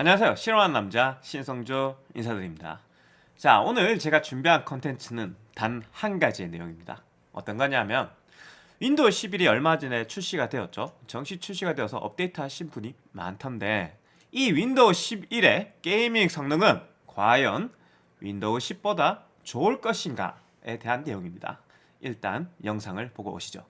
안녕하세요. 조립하는 남자 신성조 인사드립니다. 자 오늘 제가 준비한 컨텐츠는 단 한 가지의 내용입니다. 어떤 거냐면 윈도우 11이 얼마 전에 출시가 되었죠. 정식 출시가 되어서 업데이트 하신 분이 많던데 이 윈도우 11의 게이밍 성능은 과연 윈도우 10보다 좋을 것인가에 대한 내용입니다. 일단 영상을 보고 오시죠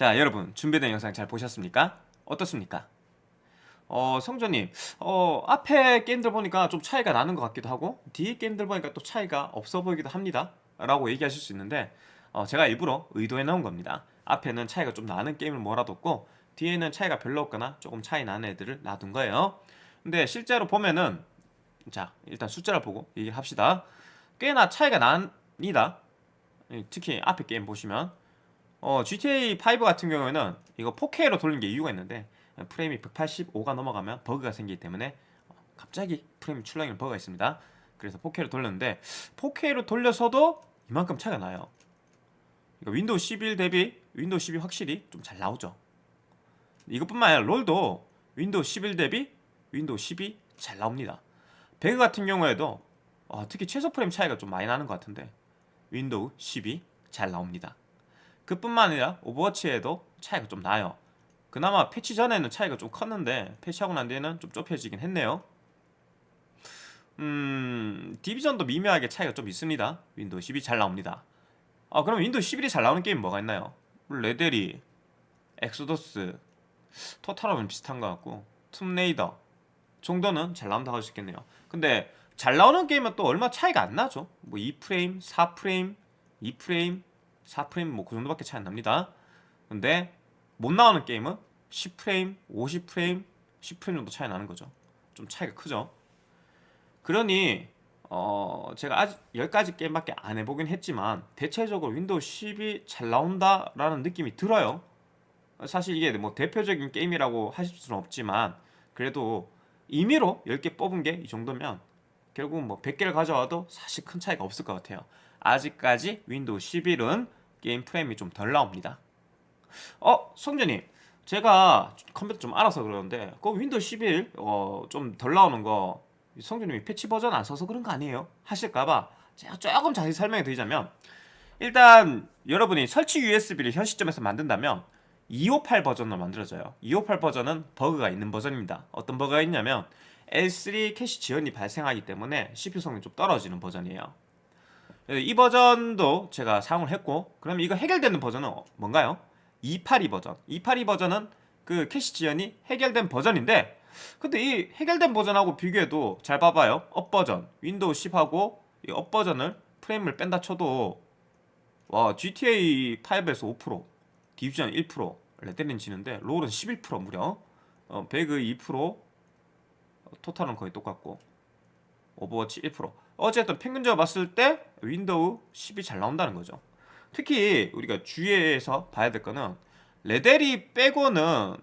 자 여러분 준비된 영상 잘 보셨습니까? 어떻습니까? 어 성조님 어 앞에 게임들 보니까 좀 차이가 나는 것 같기도 하고 뒤에 게임들 보니까 또 차이가 없어 보이기도 합니다 라고 얘기하실 수 있는데 어, 제가 일부러 의도해 놓은 겁니다 앞에는 차이가 좀 나는 게임을 몰아뒀고 뒤에는 차이가 별로 없거나 조금 차이 나는 애들을 놔둔 거예요 근데 실제로 보면은 자 일단 숫자를 보고 얘기합시다. 꽤나 차이가 납니다. 예, 특히 앞에 게임 보시면 어, GTA 5 같은 경우에는 이거 4K로 돌린 게 이유가 있는데 프레임이 185가 넘어가면 버그가 생기기 때문에 갑자기 프레임 출렁이는 버그가 있습니다. 그래서 4K로 돌렸는데 4K로 돌려서도 이만큼 차이가 나요. 그러니까 윈도우 11 대비 윈도우 10이 확실히 좀 잘 나오죠. 이것뿐만 아니라 롤도 윈도우 11 대비 윈도우 10이 잘 나옵니다. 배그 같은 경우에도 어, 특히 최소 프레임 차이가 좀 많이 나는 것 같은데 윈도우 10이 잘 나옵니다. 그뿐만 아니라 오버워치에도 차이가 좀 나요. 그나마 패치 전에는 차이가 좀 컸는데 패치하고 난 뒤에는 좀 좁혀지긴 했네요. 음, 디비전도 미묘하게 차이가 좀 있습니다. 윈도우 10이 잘 나옵니다. 아, 그럼 윈도우 11이 잘 나오는 게임 뭐가 있나요? 레데리, 엑소더스, 토탈하면 비슷한 것 같고 툼레이더 정도는 잘 나온다고 할 수 있겠네요. 근데 잘 나오는 게임은 또 얼마 차이가 안 나죠. 뭐 2프레임, 4프레임, 2프레임, 4프레임 뭐 그 정도밖에 차이 안 납니다. 근데 못 나오는 게임은 10프레임, 50프레임, 10프레임 정도 차이 나는 거죠. 좀 차이가 크죠. 그러니 어 제가 아직 10가지 게임밖에 안 해보긴 했지만 대체적으로 윈도우 10이 잘 나온다라는 느낌이 들어요. 사실 이게 뭐 대표적인 게임이라고 하실 수는 없지만 그래도 임의로 10개 뽑은 게 이 정도면 결국 뭐 100개를 가져와도 사실 큰 차이가 없을 것 같아요. 아직까지 윈도우 11은 게임 프레임이 좀 덜 나옵니다. 어, 성조님. 제가 컴퓨터 좀 알아서 그러는데 그 윈도우 11 어, 좀 덜 나오는 거 성조님이 패치 버전 안 써서 그런 거 아니에요? 하실까봐 제가 조금 자세히 설명해 드리자면 일단 여러분이 설치 USB를 현 시점에서 만든다면 258 버전으로 만들어져요. 258 버전은 버그가 있는 버전입니다. 어떤 버그가 있냐면 L3 캐시 지연이 발생하기 때문에 CPU 성능이 좀 떨어지는 버전이에요. 이 버전도 제가 사용을 했고 그럼 이거 해결되는 버전은 뭔가요? 282 버전. 282 버전은 그 캐시 지연이 해결된 버전인데 근데 이 해결된 버전하고 비교해도 잘 봐봐요. 업 버전 윈도우 10하고 이 업 버전을 프레임을 뺀다 쳐도 와 GTA 5에서 5% 디비전 1% 레데린 지는데 롤은 11% 무려 어, 배그 2% 토탈은 거의 똑같고 오버워치 1% 어쨌든 평균적으로 봤을 때 윈도우 10이 잘 나온다는 거죠 특히 우리가 주의해서 봐야 될 거는 레데리 빼고는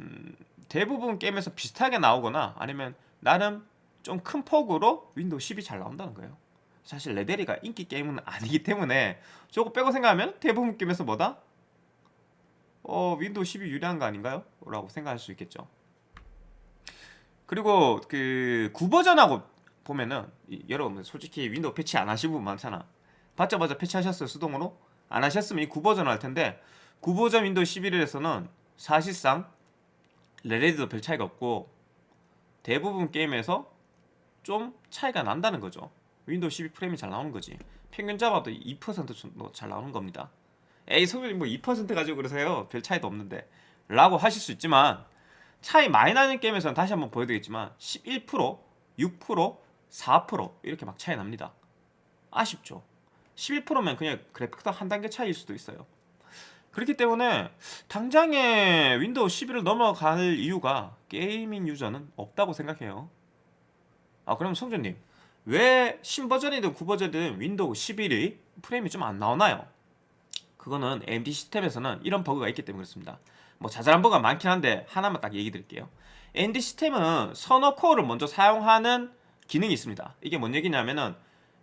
음, 대부분 게임에서 비슷하게 나오거나 아니면 나름 좀 큰 폭으로 윈도우 10이 잘 나온다는 거예요 사실 레데리가 인기 게임은 아니기 때문에 저거 빼고 생각하면 대부분 게임에서 뭐다? 어 윈도우 10이 유리한 거 아닌가요? 라고 생각할 수 있겠죠 그리고 그 구버전하고 보면은 이, 여러분 솔직히 윈도우 패치 안 하신 분 많잖아. 받자마자 패치하셨어요 수동으로? 안 하셨으면 이 구버전 할 텐데 구버전 윈도우 11에서는 사실상 레데리도 별 차이가 없고 대부분 게임에서 좀 차이가 난다는 거죠. 윈도우 10이 프레임이 잘 나오는 거지. 평균 잡아도 2% 정도 잘 나오는 겁니다. 에이 성조님 뭐2% 가지고 그러세요? 별 차이도 없는데. 라고 하실 수 있지만 차이 많이 나는 게임에서는 다시 한번 보여드리겠지만 11% 6% 4% 이렇게 막 차이 납니다. 아쉽죠. 11%면 그냥 그래픽도 한 단계 차이일 수도 있어요. 그렇기 때문에 당장에 윈도우 11을 넘어갈 이유가 게이밍 유저는 없다고 생각해요. 아 그럼 성조님 왜 신버전이든 구버전이든 윈도우 11이 프레임이 좀 안 나오나요? 그거는 AMD 시스템에서는 이런 버그가 있기 때문에 그렇습니다. 뭐 자잘한 버그가 많긴 한데 하나만 딱 얘기 드릴게요. AMD 시스템은 선호 코어를 먼저 사용하는 기능이 있습니다. 이게 뭔 얘기냐면은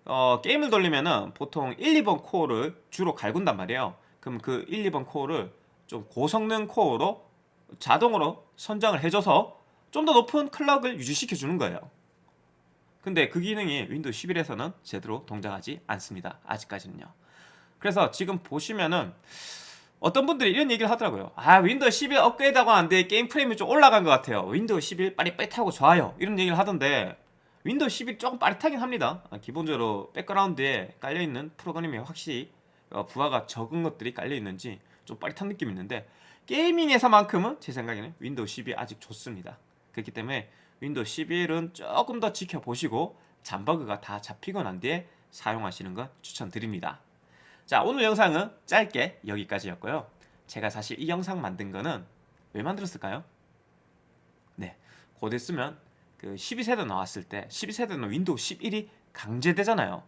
어, 게임을 돌리면은 보통 1, 2번 코어를 주로 갈군단 말이에요. 그럼 그 1, 2번 코어를 좀 고성능 코어로 자동으로 선정을 해줘서 좀 더 높은 클럭을 유지시켜 주는 거예요. 근데 그 기능이 윈도우 11에서는 제대로 동작하지 않습니다. 아직까지는요. 그래서 지금 보시면은 어떤 분들이 이런 얘기를 하더라고요. 아 윈도우 11 업그레이드하고 난 뒤에 게임 프레임이 좀 올라간 것 같아요. 윈도우 11 빠릿빠릿하고 좋아요. 이런 얘기를 하던데 윈도우 11 조금 빠릿하긴 합니다. 아, 기본적으로 백그라운드에 깔려있는 프로그램이 확실히 어, 부하가 적은 것들이 깔려있는지 좀 빠릿한 느낌이 있는데 게이밍에서만큼은 제 생각에는 윈도우 10이 아직 좋습니다. 그렇기 때문에 윈도우 11은 조금 더 지켜보시고 잔버그가 다 잡히고 난 뒤에 사용하시는 걸 추천드립니다. 자 오늘 영상은 짧게 여기까지였고요. 제가 사실 이 영상 만든 거는 왜 만들었을까요? 네, 곧 있으면 그 12세대 나왔을 때 12세대는 윈도우 11이 강제되잖아요.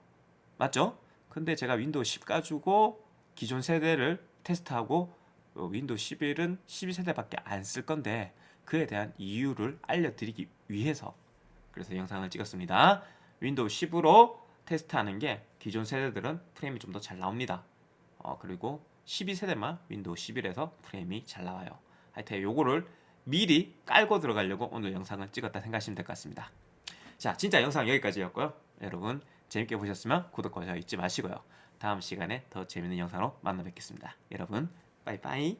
맞죠? 근데 제가 윈도우 10 가지고 기존 세대를 테스트하고 어, 윈도우 11은 12세대밖에 안 쓸 건데 그에 대한 이유를 알려드리기 위해서 그래서 영상을 찍었습니다. 윈도우 10으로 테스트하는 게 기존 세대들은 프레임이 좀 더 잘 나옵니다. 어, 그리고 12세대만 윈도우 11에서 프레임이 잘 나와요. 하여튼 요거를 미리 깔고 들어가려고 오늘 영상을 찍었다 생각하시면 될 것 같습니다. 자, 진짜 영상 여기까지였고요. 여러분 재밌게 보셨으면 구독과 좋아요 잊지 마시고요. 다음 시간에 더 재밌는 영상으로 만나 뵙겠습니다. 여러분 빠이빠이